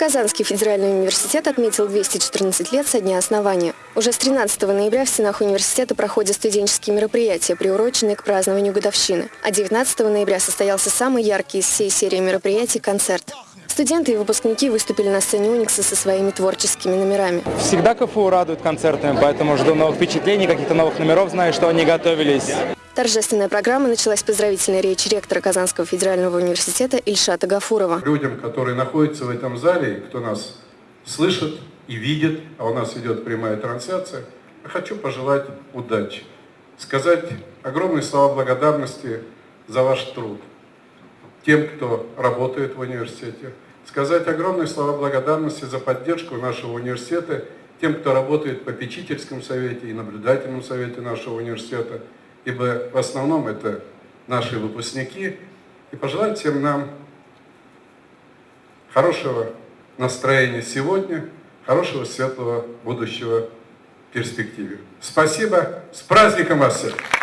Казанский федеральный университет отметил 214 лет со дня основания. Уже с 13 ноября в стенах университета проходят студенческие мероприятия, приуроченные к празднованию годовщины. А 19 ноября состоялся самый яркий из всей серии мероприятий – концерт. Студенты и выпускники выступили на сцене Уникса со своими творческими номерами. Всегда КФУ радует концертами, поэтому жду новых впечатлений, каких-то новых номеров, знаю, что они готовились. Торжественная программа началась поздравительной речи ректора Казанского федерального университета Ильшата Гафурова. Людям, которые находятся в этом зале, кто нас слышит и видит, а у нас идет прямая трансляция, хочу пожелать удачи. Сказать огромные слова благодарности за ваш труд. Тем, кто работает в университете. Сказать огромные слова благодарности за поддержку нашего университета, тем, кто работает в попечительском совете и наблюдательном совете нашего университета – ибо в основном это наши выпускники, и пожелать всем нам хорошего настроения сегодня, хорошего светлого будущего в перспективе. Спасибо, с праздником вас всех!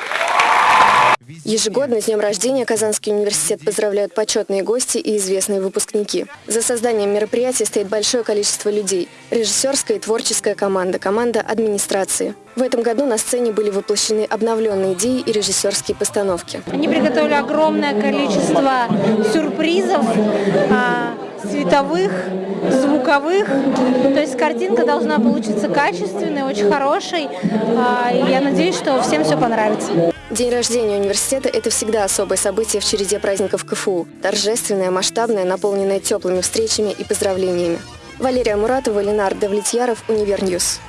Ежегодно с днем рождения Казанский университет поздравляют почетные гости и известные выпускники. За созданием мероприятия стоит большое количество людей. Режиссерская и творческая команда, команда администрации. В этом году на сцене были воплощены обновленные идеи и режиссерские постановки. Они приготовили огромное количество сюрпризов, а, световых, звуковых. То есть картинка должна получиться качественной, очень хорошей. А, и я надеюсь, что всем все понравится. День рождения университета – это всегда особое событие в череде праздников КФУ. Торжественное, масштабное, наполненное теплыми встречами и поздравлениями. Валерия Муратова, Ленар Давлетьяров, UniverNews.